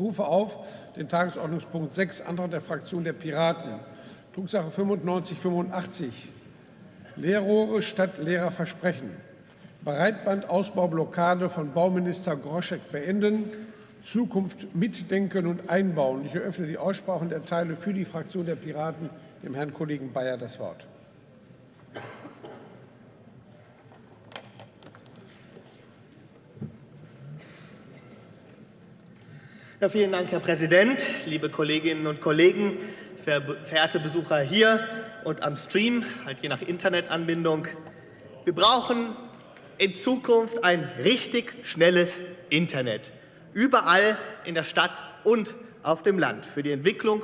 rufe auf den Tagesordnungspunkt 6, Antrag der Fraktion der Piraten, Drucksache 9585, Lehrrohre statt leerer Versprechen, Breitbandausbaublockade von Bauminister Groschek beenden, Zukunft mitdenken und einbauen. Ich eröffne die Aussprache und erteile für die Fraktion der Piraten. Dem Herrn Kollegen Bayer das Wort. Ja, vielen Dank, Herr Präsident, liebe Kolleginnen und Kollegen, verehrte Besucher hier und am Stream, halt je nach Internetanbindung. Wir brauchen in Zukunft ein richtig schnelles Internet, überall in der Stadt und auf dem Land, für die Entwicklung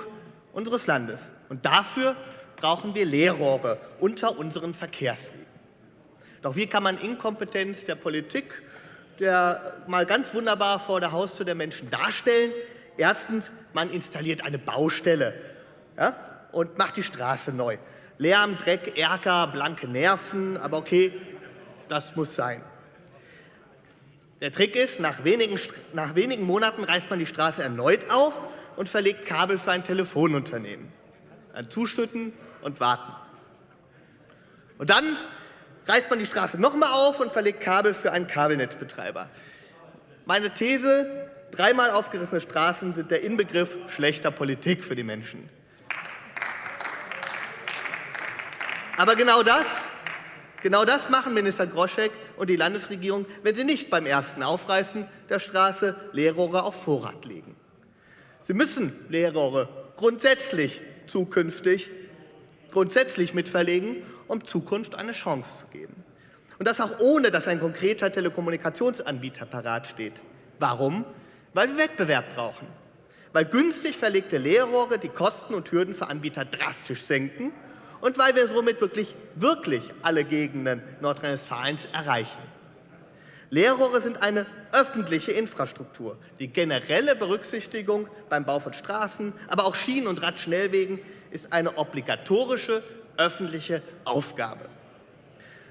unseres Landes. Und dafür brauchen wir Leerrohre unter unseren Verkehrswegen. Doch wie kann man Inkompetenz der Politik der mal ganz wunderbar vor der Haustür der Menschen darstellen. Erstens, man installiert eine Baustelle ja, und macht die Straße neu. Lärm, Dreck, Ärger, blanke Nerven, aber okay, das muss sein. Der Trick ist, nach wenigen, nach wenigen Monaten reißt man die Straße erneut auf und verlegt Kabel für ein Telefonunternehmen. Dann zuschütten und warten. Und dann reißt man die Straße nochmal auf und verlegt Kabel für einen Kabelnetzbetreiber. Meine These, dreimal aufgerissene Straßen sind der Inbegriff schlechter Politik für die Menschen. Aber genau das, genau das machen Minister Groschek und die Landesregierung, wenn sie nicht beim ersten Aufreißen der Straße Leerrohre auf Vorrat legen. Sie müssen Leerrohre grundsätzlich zukünftig grundsätzlich mitverlegen um Zukunft eine Chance zu geben. Und das auch ohne, dass ein konkreter Telekommunikationsanbieter parat steht. Warum? Weil wir Wettbewerb brauchen. Weil günstig verlegte Leerrohre die Kosten und Hürden für Anbieter drastisch senken und weil wir somit wirklich, wirklich alle Gegenden Nordrhein-Westfalens erreichen. Leerrohre sind eine öffentliche Infrastruktur. Die generelle Berücksichtigung beim Bau von Straßen, aber auch Schienen- und Radschnellwegen ist eine obligatorische öffentliche Aufgabe.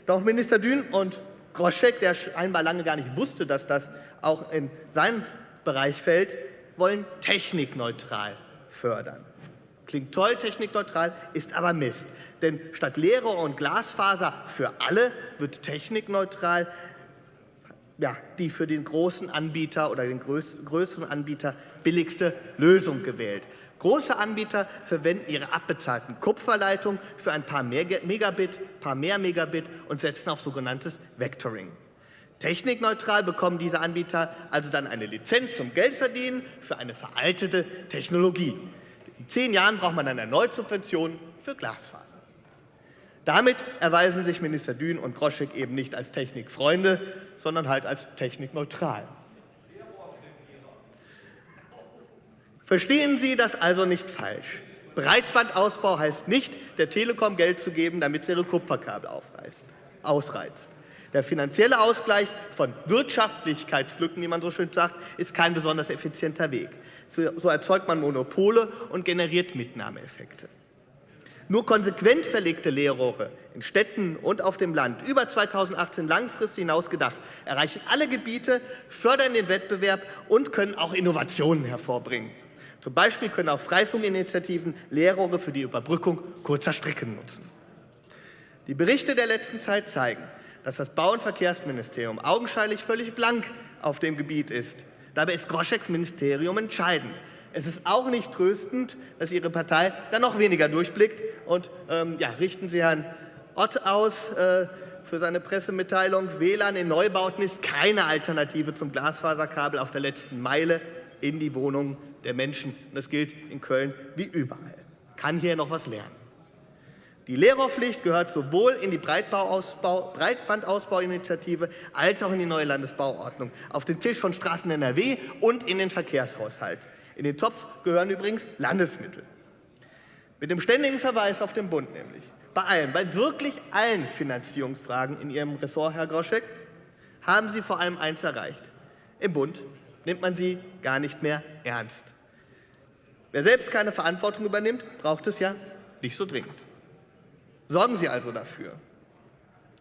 Doch Minister Dün und Groschek, der scheinbar lange gar nicht wusste, dass das auch in seinen Bereich fällt, wollen technikneutral fördern. Klingt toll, technikneutral, ist aber Mist. Denn statt Lehrer und Glasfaser für alle wird technikneutral ja, die für den großen Anbieter oder den größeren Anbieter billigste Lösung gewählt. Große Anbieter verwenden ihre abbezahlten Kupferleitungen für ein paar mehr Megabit, paar mehr Megabit und setzen auf sogenanntes Vectoring. Technikneutral bekommen diese Anbieter also dann eine Lizenz zum Geldverdienen für eine veraltete Technologie. In zehn Jahren braucht man dann erneut Subventionen für Glasfaser. Damit erweisen sich Minister Dün und Groschek eben nicht als Technikfreunde, sondern halt als technikneutral. Verstehen Sie das also nicht falsch. Breitbandausbau heißt nicht, der Telekom Geld zu geben, damit sie ihre Kupferkabel aufreißt, ausreizt. Der finanzielle Ausgleich von Wirtschaftlichkeitslücken, wie man so schön sagt, ist kein besonders effizienter Weg. So erzeugt man Monopole und generiert Mitnahmeeffekte. Nur konsequent verlegte Leerrohre in Städten und auf dem Land, über 2018 langfristig hinaus gedacht, erreichen alle Gebiete, fördern den Wettbewerb und können auch Innovationen hervorbringen. Zum Beispiel können auch Freifunkinitiativen Leerrohre für die Überbrückung kurzer Strecken nutzen. Die Berichte der letzten Zeit zeigen, dass das Bau- und Verkehrsministerium augenscheinlich völlig blank auf dem Gebiet ist. Dabei ist Groscheks Ministerium entscheidend. Es ist auch nicht tröstend, dass Ihre Partei dann noch weniger durchblickt. Und ähm, ja, richten Sie Herrn Ott aus äh, für seine Pressemitteilung. WLAN in Neubauten ist keine Alternative zum Glasfaserkabel auf der letzten Meile in die Wohnungen der Menschen. Und das gilt in Köln wie überall. Kann hier noch was lernen. Die Lehrerpflicht gehört sowohl in die Breitbandausbauinitiative als auch in die neue Landesbauordnung, auf den Tisch von Straßen NRW und in den Verkehrshaushalt. In den Topf gehören übrigens Landesmittel. Mit dem ständigen Verweis auf den Bund nämlich. Bei allen, bei wirklich allen Finanzierungsfragen in Ihrem Ressort, Herr Groschek, haben Sie vor allem eins erreicht. Im Bund nimmt man sie gar nicht mehr ernst. Wer selbst keine Verantwortung übernimmt, braucht es ja nicht so dringend. Sorgen Sie also dafür.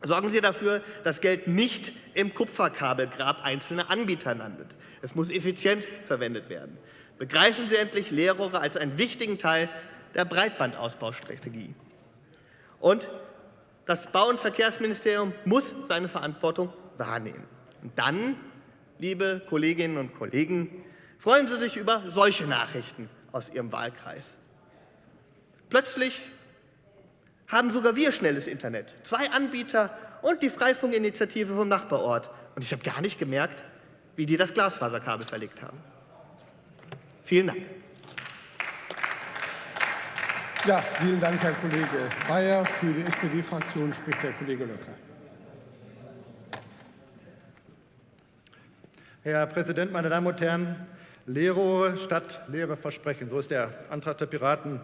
Sorgen Sie dafür, dass Geld nicht im Kupferkabelgrab einzelner Anbieter landet. Es muss effizient verwendet werden. Begreifen Sie endlich Leerrohre als einen wichtigen Teil der Breitbandausbaustrategie. Und das Bau- und Verkehrsministerium muss seine Verantwortung wahrnehmen. Und dann, liebe Kolleginnen und Kollegen, freuen Sie sich über solche Nachrichten aus Ihrem Wahlkreis. Plötzlich haben sogar wir schnelles Internet, zwei Anbieter und die Freifunkinitiative vom Nachbarort. Und ich habe gar nicht gemerkt, wie die das Glasfaserkabel verlegt haben. Vielen Dank. Ja, vielen Dank, Herr Kollege Bayer. Für die SPD-Fraktion spricht der Kollege Löcker. Herr Präsident, meine Damen und Herren! Leerrohre statt leere Versprechen. So ist der Antrag der Piraten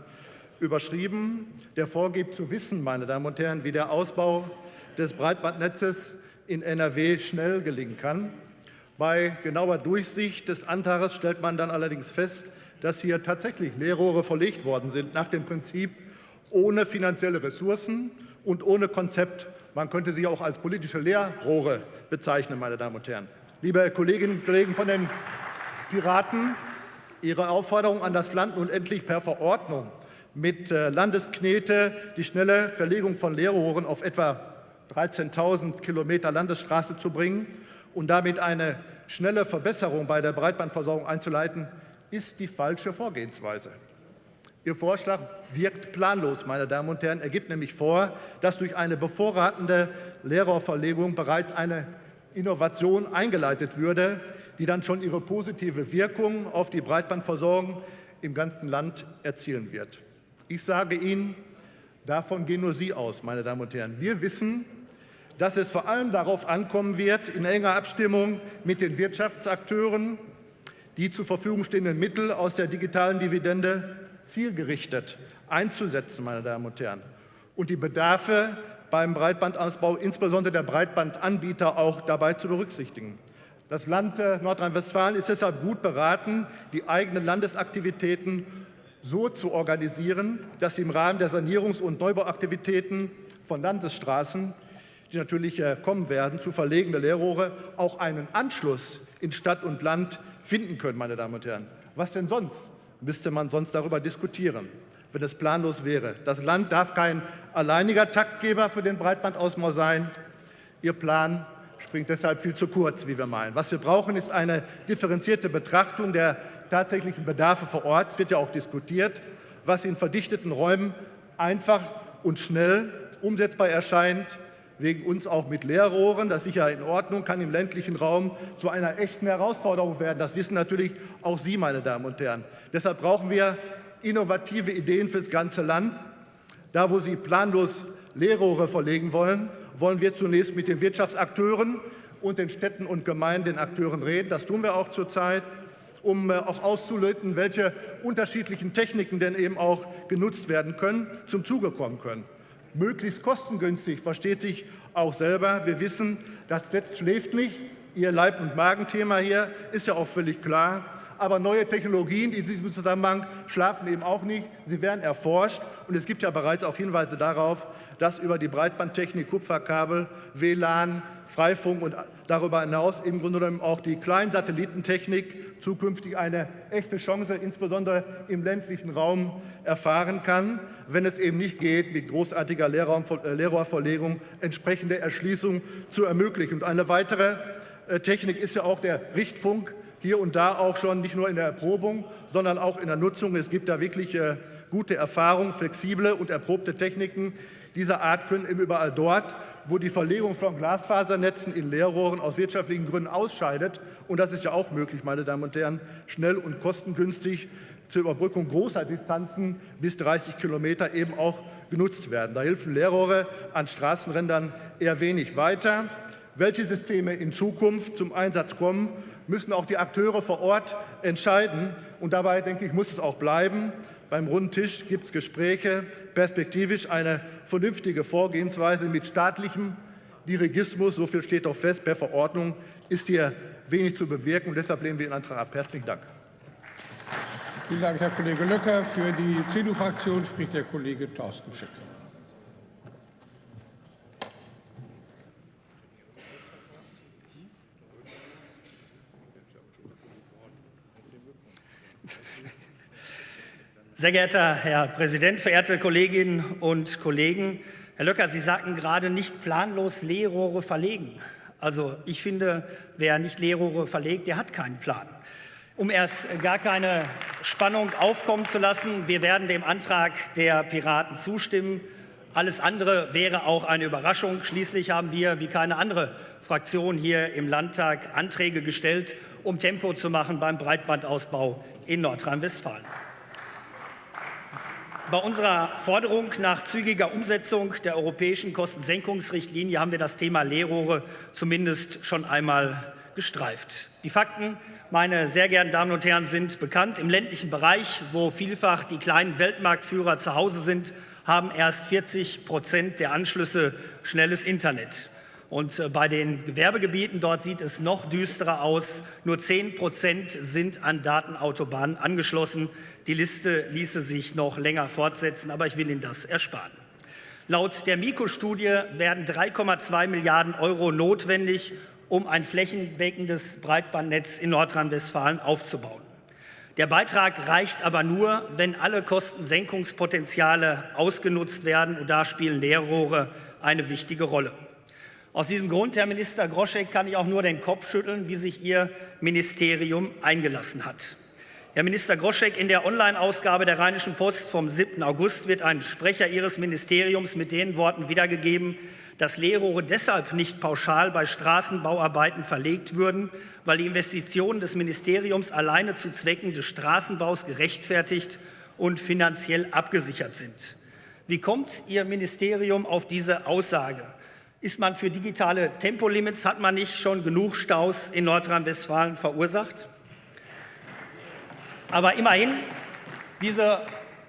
überschrieben. Der vorgibt zu wissen, meine Damen und Herren, wie der Ausbau des Breitbandnetzes in NRW schnell gelingen kann. Bei genauer Durchsicht des Antrags stellt man dann allerdings fest, dass hier tatsächlich Leerrohre verlegt worden sind, nach dem Prinzip ohne finanzielle Ressourcen und ohne Konzept. Man könnte sie auch als politische Leerrohre bezeichnen, meine Damen und Herren. Liebe Kolleginnen und Kollegen von den Piraten, Ihre Aufforderung an das Land, nun endlich per Verordnung mit äh, Landesknete die schnelle Verlegung von Leerrohren auf etwa 13.000 Kilometer Landesstraße zu bringen und damit eine schnelle Verbesserung bei der Breitbandversorgung einzuleiten, ist die falsche Vorgehensweise. Ihr Vorschlag wirkt planlos, meine Damen und Herren. Er gibt nämlich vor, dass durch eine bevorratende Lehrerverlegung bereits eine Innovation eingeleitet würde, die dann schon ihre positive Wirkung auf die Breitbandversorgung im ganzen Land erzielen wird. Ich sage Ihnen, davon gehen nur Sie aus, meine Damen und Herren. Wir wissen, dass es vor allem darauf ankommen wird, in enger Abstimmung mit den Wirtschaftsakteuren die zur Verfügung stehenden Mittel aus der digitalen Dividende zielgerichtet einzusetzen, meine Damen und Herren, und die Bedarfe beim Breitbandausbau, insbesondere der Breitbandanbieter, auch dabei zu berücksichtigen. Das Land äh, Nordrhein-Westfalen ist deshalb gut beraten, die eigenen Landesaktivitäten so zu organisieren, dass sie im Rahmen der Sanierungs- und Neubauaktivitäten von Landesstraßen die natürlich äh, kommen werden, zu verlegende Leerrohre auch einen Anschluss in Stadt und Land finden können, meine Damen und Herren. Was denn sonst? Müsste man sonst darüber diskutieren, wenn es planlos wäre. Das Land darf kein alleiniger Taktgeber für den Breitbandausbau sein. Ihr Plan springt deshalb viel zu kurz, wie wir meinen. Was wir brauchen, ist eine differenzierte Betrachtung der tatsächlichen Bedarfe vor Ort. Es wird ja auch diskutiert, was in verdichteten Räumen einfach und schnell umsetzbar erscheint wegen uns auch mit Leerrohren. Das ist sicher in Ordnung, kann im ländlichen Raum zu einer echten Herausforderung werden. Das wissen natürlich auch Sie, meine Damen und Herren. Deshalb brauchen wir innovative Ideen für das ganze Land. Da, wo Sie planlos Leerrohre verlegen wollen, wollen wir zunächst mit den Wirtschaftsakteuren und den Städten und Gemeinden, den Akteuren reden. Das tun wir auch zurzeit um äh, auch auszulöten, welche unterschiedlichen Techniken denn eben auch genutzt werden können, zum Zuge kommen können möglichst kostengünstig, versteht sich auch selber. Wir wissen, das Netz schläft nicht. Ihr Leib- und Magenthema hier ist ja auch völlig klar. Aber neue Technologien in diesem Zusammenhang schlafen eben auch nicht. Sie werden erforscht. Und es gibt ja bereits auch Hinweise darauf, dass über die Breitbandtechnik, Kupferkabel, WLAN, Freifunk und darüber hinaus im Grunde genommen auch die Kleinsatellitentechnik zukünftig eine echte Chance, insbesondere im ländlichen Raum, erfahren kann, wenn es eben nicht geht, mit großartiger äh, Leerrohrverlegung entsprechende Erschließung zu ermöglichen. Und eine weitere äh, Technik ist ja auch der Richtfunk, hier und da auch schon nicht nur in der Erprobung, sondern auch in der Nutzung. Es gibt da wirklich äh, gute Erfahrungen, flexible und erprobte Techniken dieser Art können eben überall dort, wo die Verlegung von Glasfasernetzen in Leerrohren aus wirtschaftlichen Gründen ausscheidet, und das ist ja auch möglich, meine Damen und Herren, schnell und kostengünstig zur Überbrückung großer Distanzen bis 30 Kilometer eben auch genutzt werden. Da helfen Leerrohre an Straßenrändern eher wenig weiter. Welche Systeme in Zukunft zum Einsatz kommen, müssen auch die Akteure vor Ort entscheiden. Und dabei, denke ich, muss es auch bleiben. Beim runden Tisch gibt es Gespräche, perspektivisch eine vernünftige Vorgehensweise mit staatlichem Dirigismus, so viel steht doch fest, per Verordnung ist hier wenig zu bewirken. Und deshalb lehnen wir den Antrag ab. Herzlichen Dank. Vielen Dank, Herr Kollege Löcker. Für die CDU-Fraktion spricht der Kollege Thorsten Schick. Sehr geehrter Herr Präsident, verehrte Kolleginnen und Kollegen! Herr Löcker, Sie sagten gerade nicht planlos Leerrohre verlegen. Also ich finde, wer nicht Leerrohre verlegt, der hat keinen Plan. Um erst gar keine Spannung aufkommen zu lassen, wir werden dem Antrag der Piraten zustimmen. Alles andere wäre auch eine Überraschung. Schließlich haben wir, wie keine andere Fraktion hier im Landtag, Anträge gestellt, um Tempo zu machen beim Breitbandausbau in Nordrhein-Westfalen. Bei unserer Forderung nach zügiger Umsetzung der europäischen Kostensenkungsrichtlinie haben wir das Thema Leerrohre zumindest schon einmal gestreift. Die Fakten, meine sehr geehrten Damen und Herren, sind bekannt. Im ländlichen Bereich, wo vielfach die kleinen Weltmarktführer zu Hause sind, haben erst 40 Prozent der Anschlüsse schnelles Internet. Und äh, bei den Gewerbegebieten dort sieht es noch düsterer aus. Nur 10 Prozent sind an Datenautobahnen angeschlossen. Die Liste ließe sich noch länger fortsetzen, aber ich will Ihnen das ersparen. Laut der Miko-Studie werden 3,2 Milliarden Euro notwendig, um ein flächendeckendes Breitbandnetz in Nordrhein-Westfalen aufzubauen. Der Beitrag reicht aber nur, wenn alle Kostensenkungspotenziale ausgenutzt werden, und da spielen Leerrohre eine wichtige Rolle. Aus diesem Grund, Herr Minister Groschek, kann ich auch nur den Kopf schütteln, wie sich Ihr Ministerium eingelassen hat. Herr Minister Groschek, in der Online-Ausgabe der Rheinischen Post vom 7. August wird ein Sprecher Ihres Ministeriums mit den Worten wiedergegeben, dass Leerrohre deshalb nicht pauschal bei Straßenbauarbeiten verlegt würden, weil die Investitionen des Ministeriums alleine zu Zwecken des Straßenbaus gerechtfertigt und finanziell abgesichert sind. Wie kommt Ihr Ministerium auf diese Aussage? Ist man für digitale Tempolimits, hat man nicht schon genug Staus in Nordrhein-Westfalen verursacht? Aber immerhin, diese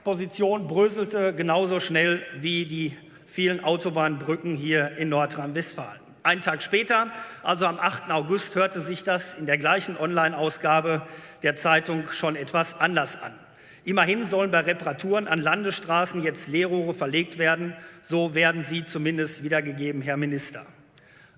Position bröselte genauso schnell wie die vielen Autobahnbrücken hier in Nordrhein-Westfalen. Einen Tag später, also am 8. August, hörte sich das in der gleichen Online-Ausgabe der Zeitung schon etwas anders an. Immerhin sollen bei Reparaturen an Landesstraßen jetzt Leerrohre verlegt werden. So werden sie zumindest wiedergegeben, Herr Minister.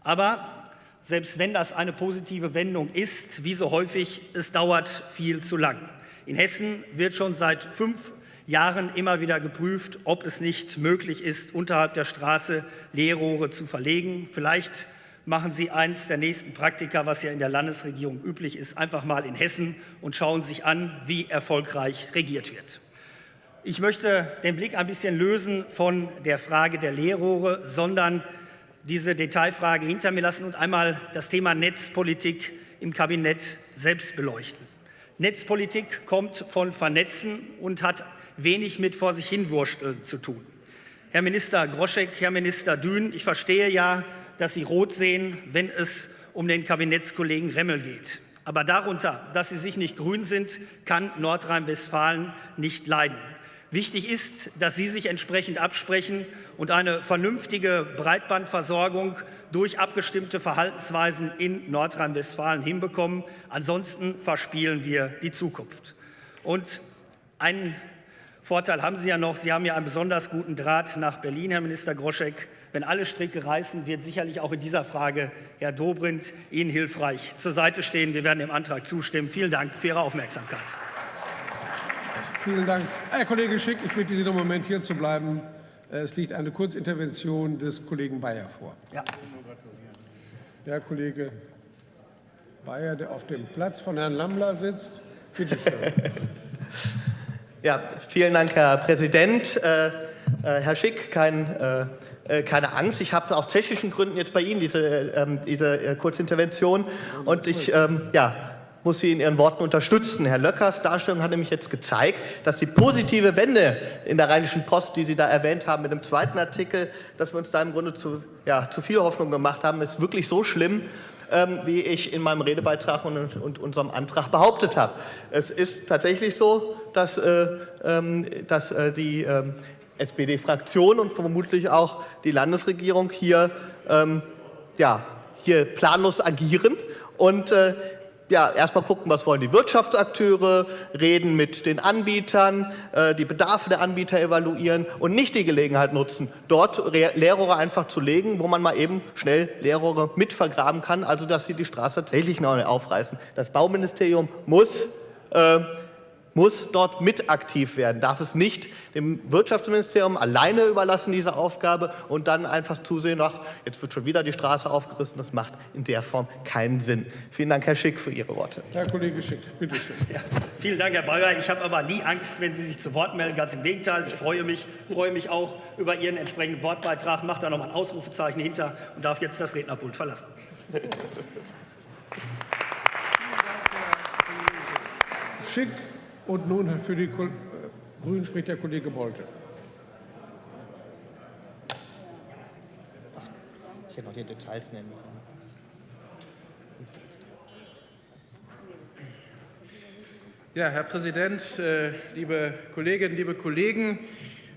Aber selbst wenn das eine positive Wendung ist, wie so häufig, es dauert viel zu lang. In Hessen wird schon seit fünf Jahren immer wieder geprüft, ob es nicht möglich ist, unterhalb der Straße Leerrohre zu verlegen. Vielleicht machen Sie eins der nächsten Praktika, was ja in der Landesregierung üblich ist, einfach mal in Hessen und schauen sich an, wie erfolgreich regiert wird. Ich möchte den Blick ein bisschen lösen von der Frage der Leerrohre, sondern diese Detailfrage hinter mir lassen und einmal das Thema Netzpolitik im Kabinett selbst beleuchten. Netzpolitik kommt von Vernetzen und hat wenig mit vor sich hinwursteln zu tun. Herr Minister Groschek, Herr Minister Dün, ich verstehe ja, dass Sie rot sehen, wenn es um den Kabinettskollegen Remmel geht. Aber darunter, dass Sie sich nicht grün sind, kann Nordrhein-Westfalen nicht leiden. Wichtig ist, dass Sie sich entsprechend absprechen und eine vernünftige Breitbandversorgung durch abgestimmte Verhaltensweisen in Nordrhein-Westfalen hinbekommen. Ansonsten verspielen wir die Zukunft. Und einen Vorteil haben Sie ja noch, Sie haben ja einen besonders guten Draht nach Berlin, Herr Minister Groschek. Wenn alle Stricke reißen, wird sicherlich auch in dieser Frage Herr Dobrindt Ihnen hilfreich zur Seite stehen. Wir werden dem Antrag zustimmen. Vielen Dank für Ihre Aufmerksamkeit. Vielen Dank. Herr Kollege Schick, ich bitte Sie noch einen Moment hier zu bleiben. Äh, es liegt eine Kurzintervention des Kollegen Bayer vor. Ja. Der Kollege Bayer, der auf dem Platz von Herrn Lammler sitzt. Bitte schön. ja, vielen Dank, Herr Präsident. Äh, äh, Herr Schick, kein, äh, äh keine Angst. Ich habe aus technischen Gründen jetzt bei Ihnen diese, ähm, diese äh, Kurzintervention. Und ich ähm, ja, muss sie in ihren Worten unterstützen. Herr Löckers Darstellung hat nämlich jetzt gezeigt, dass die positive Wende in der Rheinischen Post, die Sie da erwähnt haben mit dem zweiten Artikel, dass wir uns da im Grunde zu, ja, zu viel Hoffnung gemacht haben, ist wirklich so schlimm, ähm, wie ich in meinem Redebeitrag und, und, unserem Antrag behauptet habe. Es ist tatsächlich so, dass, äh, ähm, dass äh, die äh, SPD-Fraktion und vermutlich auch die Landesregierung hier, ähm, ja, hier planlos agieren und äh, ja, erstmal gucken, was wollen die Wirtschaftsakteure, reden mit den Anbietern, äh, die Bedarfe der Anbieter evaluieren und nicht die Gelegenheit nutzen, dort Leerrohre einfach zu legen, wo man mal eben schnell Leerrohre mit vergraben kann, also dass sie die Straße tatsächlich noch aufreißen. Das Bauministerium muss äh, muss dort mit aktiv werden, darf es nicht dem Wirtschaftsministerium alleine überlassen, diese Aufgabe, und dann einfach zusehen, ach, jetzt wird schon wieder die Straße aufgerissen. Das macht in der Form keinen Sinn. Vielen Dank, Herr Schick, für Ihre Worte. Herr Kollege Schick, bitte schön. Ja, vielen Dank, Herr Bayer. Ich habe aber nie Angst, wenn Sie sich zu Wort melden. Ganz im Gegenteil. Ich freue mich, freue mich auch über Ihren entsprechenden Wortbeitrag, mache da noch mal ein Ausrufezeichen hinter und darf jetzt das Rednerpult verlassen. Schick. Und nun für die äh, Grünen spricht der Kollege Bolte. Ich hätte noch die Details nennen Ja, Herr Präsident, äh, liebe Kolleginnen, liebe Kollegen,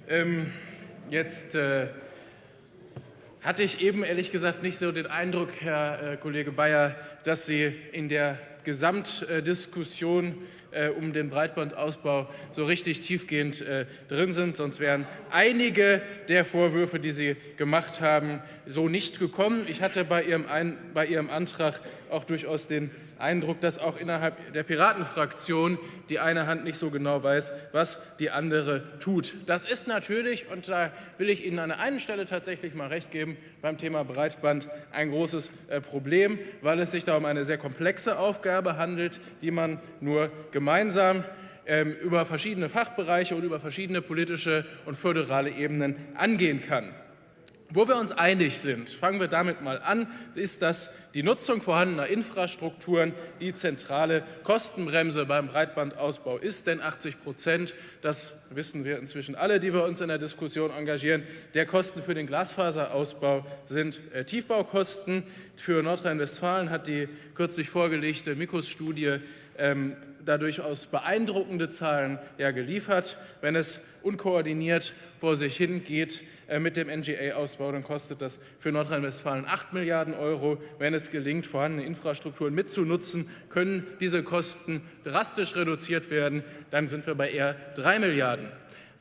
ähm, jetzt äh, hatte ich eben ehrlich gesagt nicht so den Eindruck, Herr Kollege Bayer, dass Sie in der Gesamtdiskussion äh, um den Breitbandausbau so richtig tiefgehend äh, drin sind. Sonst wären einige der Vorwürfe, die Sie gemacht haben, so nicht gekommen. Ich hatte bei Ihrem, Ein bei Ihrem Antrag auch durchaus den Eindruck, dass auch innerhalb der Piratenfraktion die eine Hand nicht so genau weiß, was die andere tut. Das ist natürlich, und da will ich Ihnen an der einen Stelle tatsächlich mal recht geben, beim Thema Breitband ein großes äh, Problem, weil es sich da um eine sehr komplexe Aufgabe handelt, die man nur gemeinsam ähm, über verschiedene Fachbereiche und über verschiedene politische und föderale Ebenen angehen kann. Wo wir uns einig sind, fangen wir damit mal an, ist, dass die Nutzung vorhandener Infrastrukturen die zentrale Kostenbremse beim Breitbandausbau ist. Denn 80 Prozent, das wissen wir inzwischen alle, die wir uns in der Diskussion engagieren, der Kosten für den Glasfaserausbau sind äh, Tiefbaukosten. Für Nordrhein-Westfalen hat die kürzlich vorgelegte Mikos-Studie ähm, da durchaus beeindruckende Zahlen ja, geliefert. Wenn es unkoordiniert vor sich hingeht, mit dem NGA-Ausbau, dann kostet das für Nordrhein-Westfalen 8 Milliarden Euro. Wenn es gelingt, vorhandene Infrastrukturen mitzunutzen, können diese Kosten drastisch reduziert werden. Dann sind wir bei eher 3 Milliarden.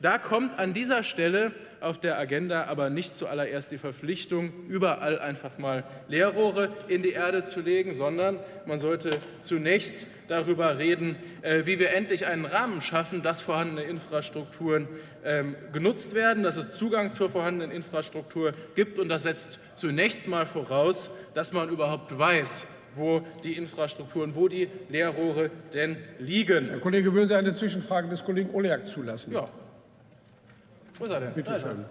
Da kommt an dieser Stelle auf der Agenda aber nicht zuallererst die Verpflichtung, überall einfach mal Leerrohre in die Erde zu legen, sondern man sollte zunächst darüber reden, äh, wie wir endlich einen Rahmen schaffen, dass vorhandene Infrastrukturen ähm, genutzt werden, dass es Zugang zur vorhandenen Infrastruktur gibt. Und das setzt zunächst mal voraus, dass man überhaupt weiß, wo die Infrastrukturen, wo die Leerrohre denn liegen. Herr Kollege, würden Sie eine Zwischenfrage des Kollegen Oleak zulassen? Ja. Wo ist er denn? Bitte schön.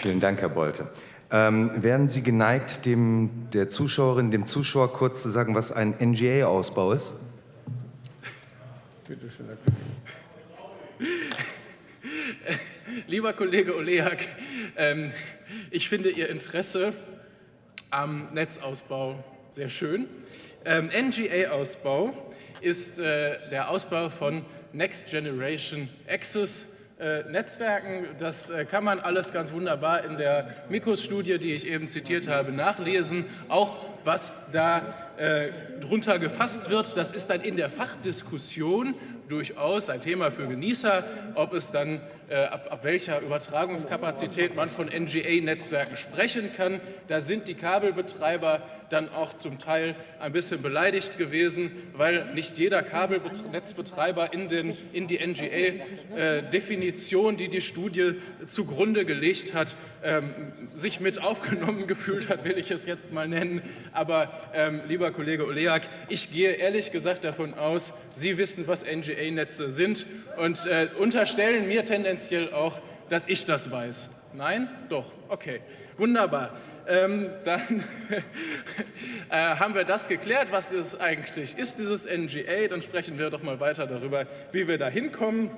Vielen Dank, Herr Bolte. Ähm, wären Sie geneigt, dem, der Zuschauerin, dem Zuschauer kurz zu sagen, was ein NGA-Ausbau ist? Bitte schön, Herr. Lieber Kollege Oleak, ähm, ich finde Ihr Interesse am Netzausbau sehr schön. Ähm, NGA-Ausbau ist äh, der Ausbau von Next Generation Access äh, Netzwerken. Das äh, kann man alles ganz wunderbar in der Mikros-Studie, die ich eben zitiert habe, nachlesen. Auch was da äh, drunter gefasst wird, das ist dann in der Fachdiskussion durchaus ein Thema für Genießer, ob es dann äh, ab, ab, welcher Übertragungskapazität man von NGA-Netzwerken sprechen kann. Da sind die Kabelbetreiber dann auch zum Teil ein bisschen beleidigt gewesen, weil nicht jeder Kabelnetzbetreiber in, den, in die NGA-Definition, äh, die die Studie zugrunde gelegt hat, ähm, sich mit aufgenommen gefühlt hat, will ich es jetzt mal nennen. Aber ähm, lieber Kollege Oleak, ich gehe ehrlich gesagt davon aus, Sie wissen, was NGA-Netze sind und äh, unterstellen mir tendenziell auch, dass ich das weiß. Nein? Doch. Okay. Wunderbar. Ähm, dann äh, haben wir das geklärt, was das eigentlich ist, dieses NGA. Dann sprechen wir doch mal weiter darüber, wie wir da hinkommen.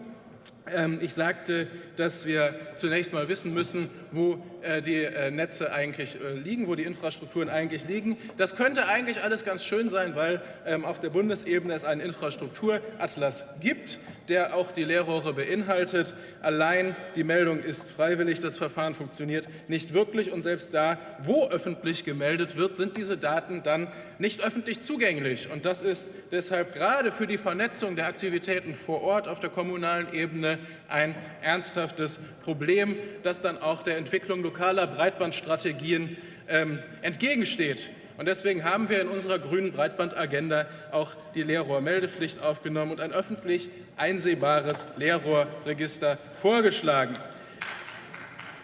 Ähm, ich sagte, dass wir zunächst mal wissen müssen, wo äh, die äh, Netze eigentlich äh, liegen, wo die Infrastrukturen eigentlich liegen. Das könnte eigentlich alles ganz schön sein, weil ähm, auf der Bundesebene es einen Infrastrukturatlas gibt, der auch die Leerrohre beinhaltet. Allein die Meldung ist freiwillig, das Verfahren funktioniert nicht wirklich und selbst da, wo öffentlich gemeldet wird, sind diese Daten dann nicht öffentlich zugänglich. Und das ist deshalb gerade für die Vernetzung der Aktivitäten vor Ort auf der kommunalen Ebene ein ernsthaftes Problem, das dann auch der Entwicklung lokaler Breitbandstrategien ähm, entgegensteht. Und deswegen haben wir in unserer grünen Breitbandagenda auch die Leerrohrmeldepflicht aufgenommen und ein öffentlich einsehbares Leerrohrregister vorgeschlagen.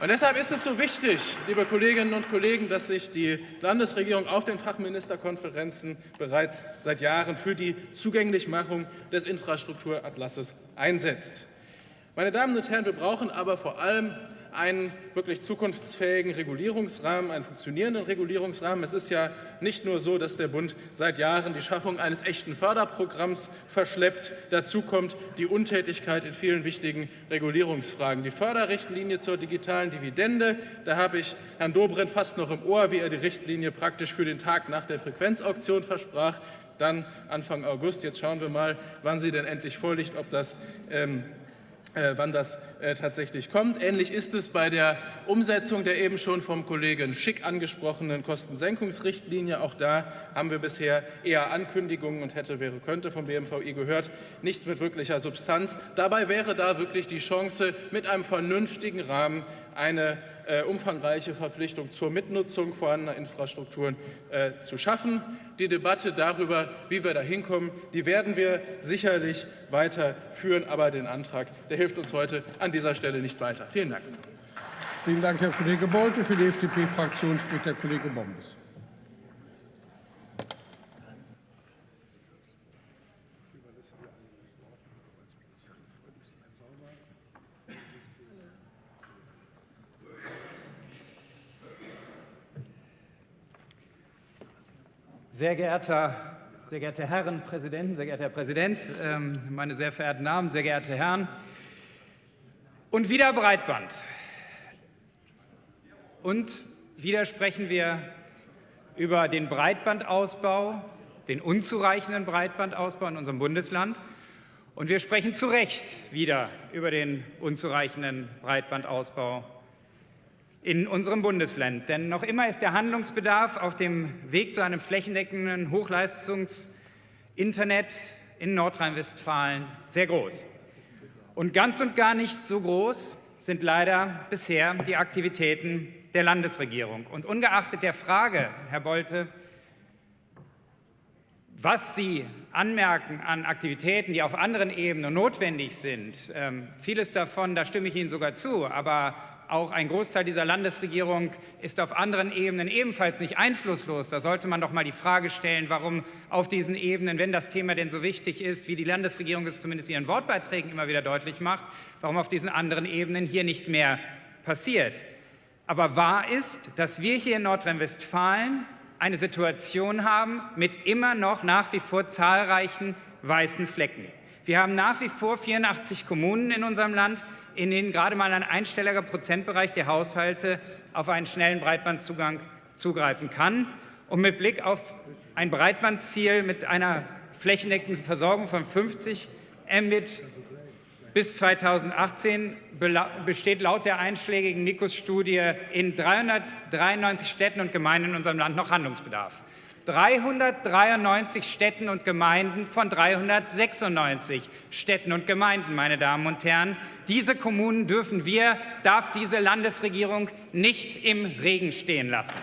Und deshalb ist es so wichtig, liebe Kolleginnen und Kollegen, dass sich die Landesregierung auf den Fachministerkonferenzen bereits seit Jahren für die Zugänglichmachung des Infrastrukturatlasses einsetzt. Meine Damen und Herren, wir brauchen aber vor allem einen wirklich zukunftsfähigen Regulierungsrahmen, einen funktionierenden Regulierungsrahmen. Es ist ja nicht nur so, dass der Bund seit Jahren die Schaffung eines echten Förderprogramms verschleppt. Dazu kommt die Untätigkeit in vielen wichtigen Regulierungsfragen. Die Förderrichtlinie zur digitalen Dividende, da habe ich Herrn Dobrindt fast noch im Ohr, wie er die Richtlinie praktisch für den Tag nach der Frequenzauktion versprach. Dann Anfang August. Jetzt schauen wir mal, wann sie denn endlich vorliegt, ob das ähm, äh, wann das äh, tatsächlich kommt. Ähnlich ist es bei der Umsetzung der eben schon vom Kollegen Schick angesprochenen Kostensenkungsrichtlinie. Auch da haben wir bisher eher Ankündigungen und hätte, wäre, könnte vom BMVI gehört, nichts mit wirklicher Substanz. Dabei wäre da wirklich die Chance, mit einem vernünftigen Rahmen eine äh, umfangreiche Verpflichtung zur Mitnutzung vorhandener Infrastrukturen äh, zu schaffen. Die Debatte darüber, wie wir da hinkommen, die werden wir sicherlich weiter führen. Aber den Antrag, der hilft uns heute an dieser Stelle nicht weiter. Vielen Dank. Vielen Dank, Herr Kollege Bolte. Für die FDP-Fraktion spricht der Kollege Bombes. Sehr geehrter, sehr geehrte Herren Präsidenten, sehr geehrter Herr Präsident, ähm, meine sehr verehrten Damen, sehr geehrte Herren. Und wieder Breitband. Und wieder sprechen wir über den Breitbandausbau, den unzureichenden Breitbandausbau in unserem Bundesland. Und wir sprechen zu Recht wieder über den unzureichenden Breitbandausbau in unserem Bundesland. Denn noch immer ist der Handlungsbedarf auf dem Weg zu einem flächendeckenden Hochleistungs-Internet in Nordrhein-Westfalen sehr groß. Und ganz und gar nicht so groß sind leider bisher die Aktivitäten der Landesregierung. Und ungeachtet der Frage, Herr Bolte, was Sie anmerken an Aktivitäten, die auf anderen Ebenen notwendig sind, ähm, vieles davon, da stimme ich Ihnen sogar zu, aber auch ein Großteil dieser Landesregierung ist auf anderen Ebenen ebenfalls nicht einflusslos. Da sollte man doch mal die Frage stellen, warum auf diesen Ebenen, wenn das Thema denn so wichtig ist, wie die Landesregierung es zumindest in ihren Wortbeiträgen immer wieder deutlich macht, warum auf diesen anderen Ebenen hier nicht mehr passiert. Aber wahr ist, dass wir hier in Nordrhein-Westfalen eine Situation haben mit immer noch nach wie vor zahlreichen weißen Flecken. Wir haben nach wie vor 84 Kommunen in unserem Land, in denen gerade mal ein einstelliger Prozentbereich der Haushalte auf einen schnellen Breitbandzugang zugreifen kann. Und mit Blick auf ein Breitbandziel mit einer flächendeckenden Versorgung von 50 Mbit bis 2018 besteht laut der einschlägigen NICUS-Studie in 393 Städten und Gemeinden in unserem Land noch Handlungsbedarf. 393 Städten und Gemeinden von 396 Städten und Gemeinden, meine Damen und Herren. Diese Kommunen dürfen wir, darf diese Landesregierung nicht im Regen stehen lassen.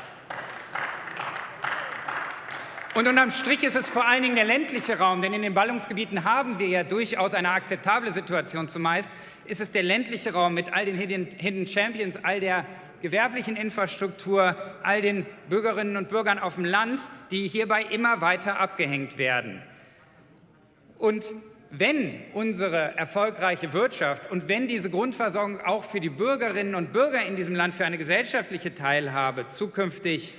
Und unterm Strich ist es vor allen Dingen der ländliche Raum, denn in den Ballungsgebieten haben wir ja durchaus eine akzeptable Situation. Zumeist ist es der ländliche Raum mit all den Hidden Champions, all der gewerblichen Infrastruktur, all den Bürgerinnen und Bürgern auf dem Land, die hierbei immer weiter abgehängt werden. Und wenn unsere erfolgreiche Wirtschaft und wenn diese Grundversorgung auch für die Bürgerinnen und Bürger in diesem Land für eine gesellschaftliche Teilhabe zukünftig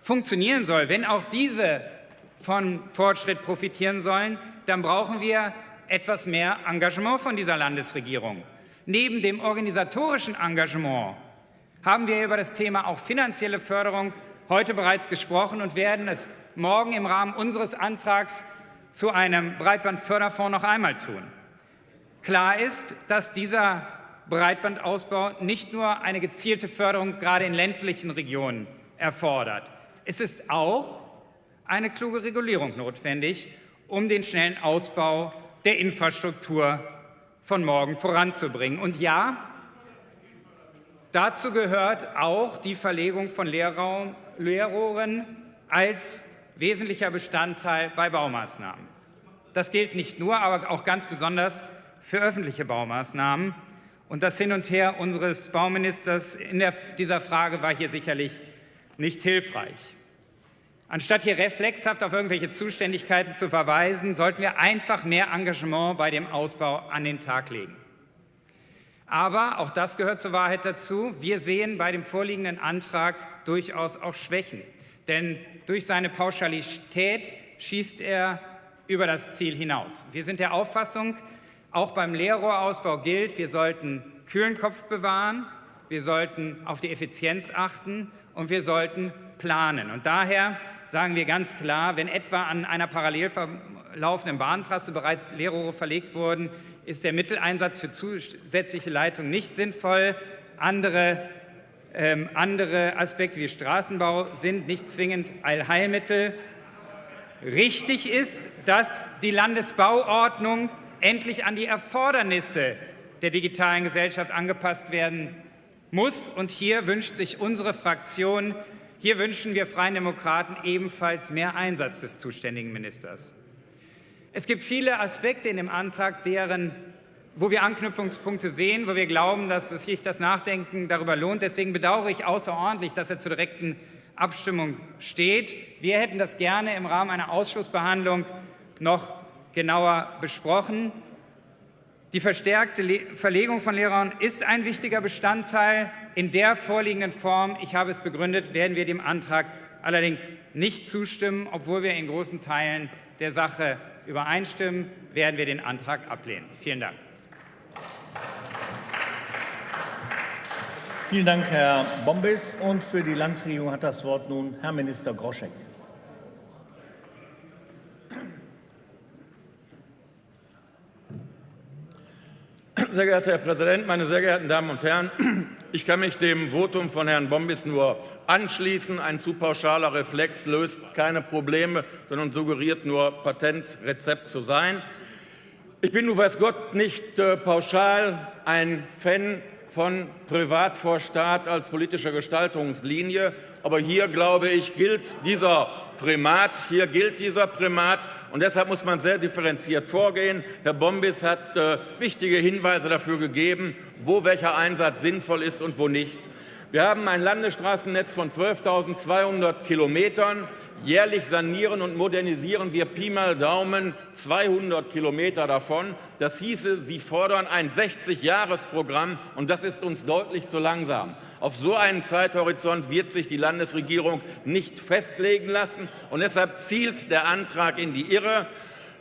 funktionieren soll, wenn auch diese von Fortschritt profitieren sollen, dann brauchen wir etwas mehr Engagement von dieser Landesregierung. Neben dem organisatorischen Engagement haben wir über das Thema auch finanzielle Förderung heute bereits gesprochen und werden es morgen im Rahmen unseres Antrags zu einem Breitbandförderfonds noch einmal tun. Klar ist, dass dieser Breitbandausbau nicht nur eine gezielte Förderung gerade in ländlichen Regionen erfordert. Es ist auch eine kluge Regulierung notwendig, um den schnellen Ausbau der Infrastruktur von morgen voranzubringen. Und ja, Dazu gehört auch die Verlegung von Leerraum, Leerrohren als wesentlicher Bestandteil bei Baumaßnahmen. Das gilt nicht nur, aber auch ganz besonders für öffentliche Baumaßnahmen. Und das Hin und Her unseres Bauministers in der, dieser Frage war hier sicherlich nicht hilfreich. Anstatt hier reflexhaft auf irgendwelche Zuständigkeiten zu verweisen, sollten wir einfach mehr Engagement bei dem Ausbau an den Tag legen. Aber, auch das gehört zur Wahrheit dazu, wir sehen bei dem vorliegenden Antrag durchaus auch Schwächen. Denn durch seine Pauschalität schießt er über das Ziel hinaus. Wir sind der Auffassung, auch beim Leerrohrausbau gilt, wir sollten kühlen Kopf bewahren, wir sollten auf die Effizienz achten und wir sollten planen. Und daher sagen wir ganz klar, wenn etwa an einer parallel verlaufenden Bahntrasse bereits Leerrohre verlegt wurden, ist der Mitteleinsatz für zusätzliche Leitungen nicht sinnvoll. Andere, ähm, andere Aspekte wie Straßenbau sind nicht zwingend Allheilmittel. Richtig ist, dass die Landesbauordnung endlich an die Erfordernisse der digitalen Gesellschaft angepasst werden muss. Und hier wünscht sich unsere Fraktion hier wünschen wir Freien Demokraten ebenfalls mehr Einsatz des zuständigen Ministers. Es gibt viele Aspekte in dem Antrag, deren, wo wir Anknüpfungspunkte sehen, wo wir glauben, dass sich das Nachdenken darüber lohnt. Deswegen bedauere ich außerordentlich, dass er zur direkten Abstimmung steht. Wir hätten das gerne im Rahmen einer Ausschussbehandlung noch genauer besprochen. Die verstärkte Verlegung von Lehrern ist ein wichtiger Bestandteil. In der vorliegenden Form, ich habe es begründet, werden wir dem Antrag allerdings nicht zustimmen. Obwohl wir in großen Teilen der Sache übereinstimmen, werden wir den Antrag ablehnen. Vielen Dank. Vielen Dank, Herr Bombes. Und für die Landesregierung hat das Wort nun Herr Minister Groschek. Sehr geehrter Herr Präsident, meine sehr geehrten Damen und Herren! Ich kann mich dem Votum von Herrn Bombis nur anschließen. Ein zu pauschaler Reflex löst keine Probleme, sondern suggeriert nur Patentrezept zu sein. Ich bin, du weiß Gott, nicht äh, pauschal ein Fan von Privat vor Staat als politischer Gestaltungslinie. Aber hier, glaube ich, gilt dieser Primat. Hier gilt dieser Primat. Und deshalb muss man sehr differenziert vorgehen. Herr Bombis hat äh, wichtige Hinweise dafür gegeben, wo welcher Einsatz sinnvoll ist und wo nicht. Wir haben ein Landesstraßennetz von 12.200 Kilometern. Jährlich sanieren und modernisieren wir Pi mal Daumen 200 Kilometer davon. Das hieße, Sie fordern ein 60-Jahres-Programm, und das ist uns deutlich zu langsam. Auf so einen Zeithorizont wird sich die Landesregierung nicht festlegen lassen. Und deshalb zielt der Antrag in die Irre,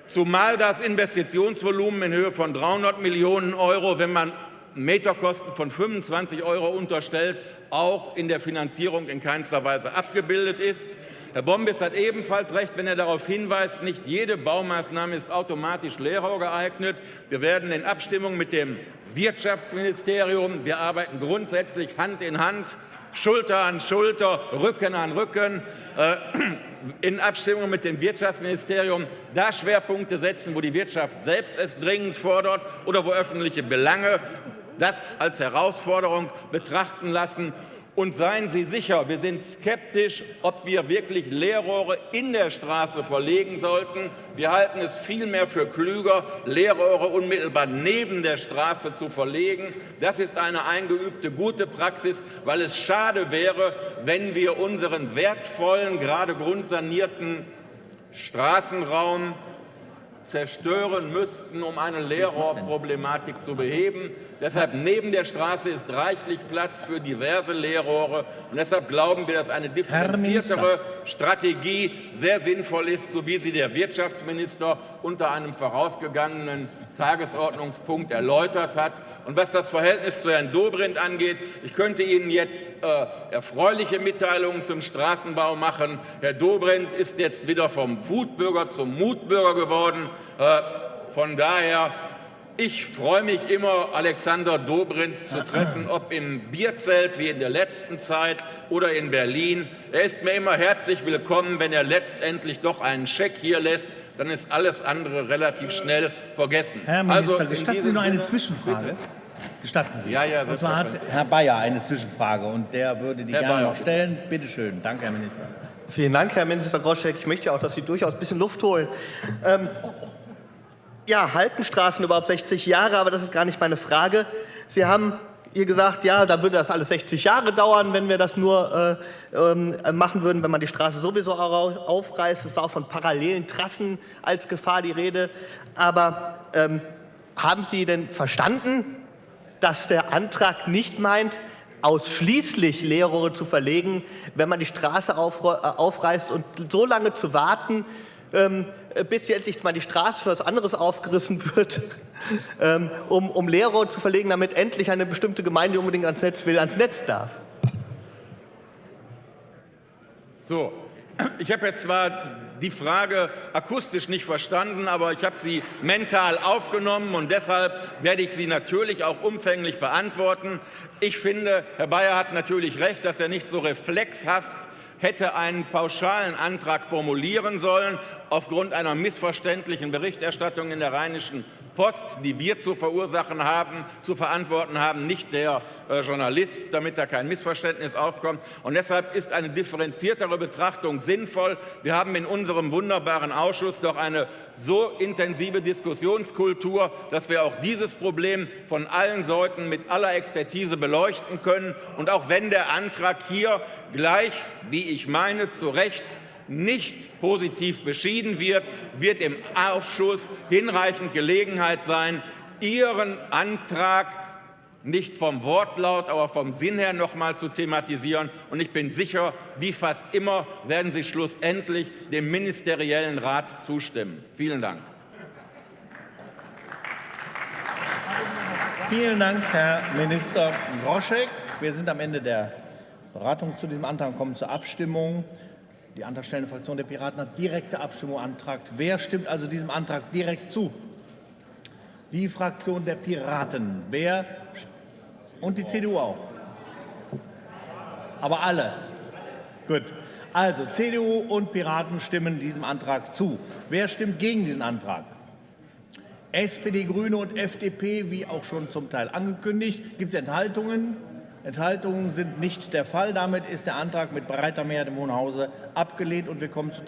zumal das Investitionsvolumen in Höhe von 300 Millionen Euro, wenn man Meterkosten von 25 Euro unterstellt, auch in der Finanzierung in keinster Weise abgebildet ist. Herr Bombis hat ebenfalls recht, wenn er darauf hinweist, nicht jede Baumaßnahme ist automatisch Leerrohr geeignet. Wir werden in Abstimmung mit dem Wirtschaftsministerium, wir arbeiten grundsätzlich Hand in Hand, Schulter an Schulter, Rücken an Rücken, äh, in Abstimmung mit dem Wirtschaftsministerium da Schwerpunkte setzen, wo die Wirtschaft selbst es dringend fordert oder wo öffentliche Belange das als Herausforderung betrachten lassen und seien Sie sicher, wir sind skeptisch, ob wir wirklich Leerrohre in der Straße verlegen sollten. Wir halten es vielmehr für klüger, Leerrohre unmittelbar neben der Straße zu verlegen. Das ist eine eingeübte gute Praxis, weil es schade wäre, wenn wir unseren wertvollen, gerade grundsanierten Straßenraum zerstören müssten, um eine Leerrohrproblematik zu beheben. Deshalb neben der Straße ist reichlich Platz für diverse Leerrohre. Und deshalb glauben wir, dass eine differenziertere Strategie sehr sinnvoll ist, so wie sie der Wirtschaftsminister unter einem vorausgegangenen Tagesordnungspunkt erläutert hat. Und was das Verhältnis zu Herrn Dobrindt angeht, ich könnte Ihnen jetzt äh, erfreuliche Mitteilungen zum Straßenbau machen. Herr Dobrindt ist jetzt wieder vom Wutbürger zum Mutbürger geworden. Äh, von daher ich freue mich immer, Alexander Dobrindt zu treffen, ob im Bierzelt wie in der letzten Zeit oder in Berlin. Er ist mir immer herzlich willkommen, wenn er letztendlich doch einen Scheck hier lässt dann ist alles andere relativ schnell vergessen. Herr Minister, also gestatten Sie noch eine Zwischenfrage? Bitte? Gestatten Sie. Ja, ja, und zwar hat Herr Bayer eine Zwischenfrage und der würde die Herr gerne Bayer, noch stellen. Bitte schön. Danke, Herr Minister. Vielen Dank, Herr Minister Groschek. Ich möchte auch, dass Sie durchaus ein bisschen Luft holen. Ähm, ja, halten Straßen überhaupt 60 Jahre? Aber das ist gar nicht meine Frage. Sie haben ihr gesagt, ja, da würde das alles 60 Jahre dauern, wenn wir das nur äh, äh, machen würden, wenn man die Straße sowieso aufreißt. Es war auch von parallelen Trassen als Gefahr die Rede. Aber ähm, haben Sie denn verstanden, dass der Antrag nicht meint, ausschließlich Leerrohre zu verlegen, wenn man die Straße äh, aufreißt und so lange zu warten, ähm, bis endlich mal die Straße für etwas anderes aufgerissen wird, ähm, um, um Leerrohre zu verlegen, damit endlich eine bestimmte Gemeinde unbedingt ans Netz will, ans Netz darf. So, ich habe jetzt zwar die Frage akustisch nicht verstanden, aber ich habe sie mental aufgenommen und deshalb werde ich sie natürlich auch umfänglich beantworten. Ich finde, Herr Bayer hat natürlich recht, dass er nicht so reflexhaft hätte einen pauschalen Antrag formulieren sollen aufgrund einer missverständlichen Berichterstattung in der Rheinischen Post, die wir zu verursachen haben, zu verantworten haben, nicht der äh, Journalist, damit da kein Missverständnis aufkommt. Und deshalb ist eine differenziertere Betrachtung sinnvoll. Wir haben in unserem wunderbaren Ausschuss doch eine so intensive Diskussionskultur, dass wir auch dieses Problem von allen Seiten mit aller Expertise beleuchten können. Und auch wenn der Antrag hier gleich, wie ich meine, zu Recht nicht positiv beschieden wird, wird im Ausschuss hinreichend Gelegenheit sein, Ihren Antrag nicht vom Wortlaut, aber vom Sinn her noch einmal zu thematisieren. Und ich bin sicher, wie fast immer werden Sie schlussendlich dem ministeriellen Rat zustimmen. Vielen Dank. Vielen Dank, Herr Minister Groschek. Wir sind am Ende der Beratung zu diesem Antrag und kommen zur Abstimmung. Die antragstellende Fraktion der Piraten hat direkte Abstimmung beantragt. Wer stimmt also diesem Antrag direkt zu? Die Fraktion der Piraten. Wer und die CDU auch. Aber alle. Gut. Also CDU und Piraten stimmen diesem Antrag zu. Wer stimmt gegen diesen Antrag? SPD, Grüne und FDP, wie auch schon zum Teil angekündigt. Gibt es Enthaltungen? Enthaltungen sind nicht der Fall. Damit ist der Antrag mit breiter Mehrheit im Hohen Hause abgelehnt und wir kommen zu